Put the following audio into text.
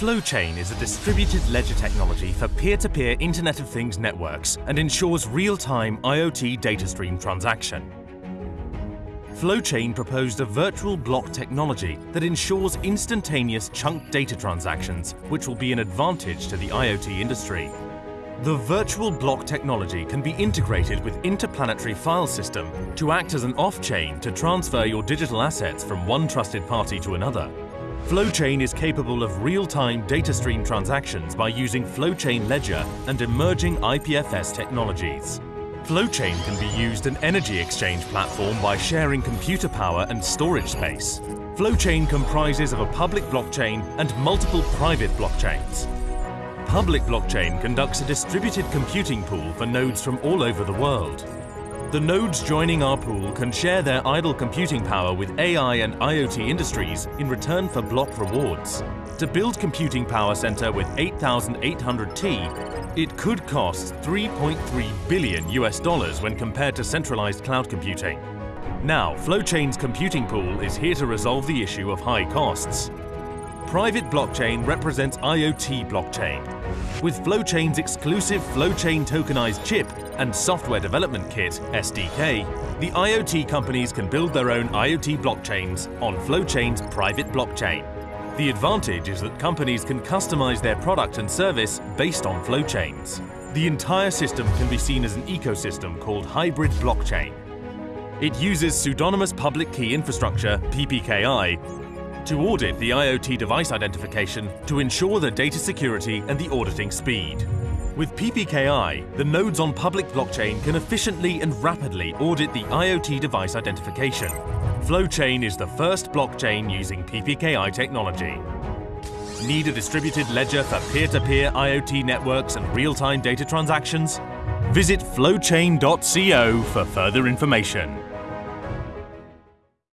Flowchain is a distributed ledger technology for peer-to-peer Internet of Things networks and ensures real-time IoT data stream transaction. Flowchain proposed a virtual block technology that ensures instantaneous chunk data transactions, which will be an advantage to the IoT industry. The virtual block technology can be integrated with interplanetary file system to act as an off-chain to transfer your digital assets from one trusted party to another. Flowchain is capable of real-time data stream transactions by using Flowchain Ledger and emerging IPFS technologies. Flowchain can be used an energy exchange platform by sharing computer power and storage space. Flowchain comprises of a public blockchain and multiple private blockchains. Public blockchain conducts a distributed computing pool for nodes from all over the world. The nodes joining our pool can share their idle computing power with AI and IoT industries in return for block rewards. To build Computing Power Center with 8800T, it could cost 3.3 billion US dollars when compared to centralized cloud computing. Now, Flowchain's computing pool is here to resolve the issue of high costs. Private blockchain represents IoT blockchain. With Flowchain's exclusive Flowchain tokenized chip and software development kit, SDK, the IoT companies can build their own IoT blockchains on Flowchain's private blockchain. The advantage is that companies can customize their product and service based on Flowchains. The entire system can be seen as an ecosystem called hybrid blockchain. It uses pseudonymous public key infrastructure, PPKI, to audit the IoT device identification to ensure the data security and the auditing speed. With PPKI, the nodes on public blockchain can efficiently and rapidly audit the IoT device identification. Flowchain is the first blockchain using PPKI technology. Need a distributed ledger for peer-to-peer -peer IoT networks and real-time data transactions? Visit flowchain.co for further information.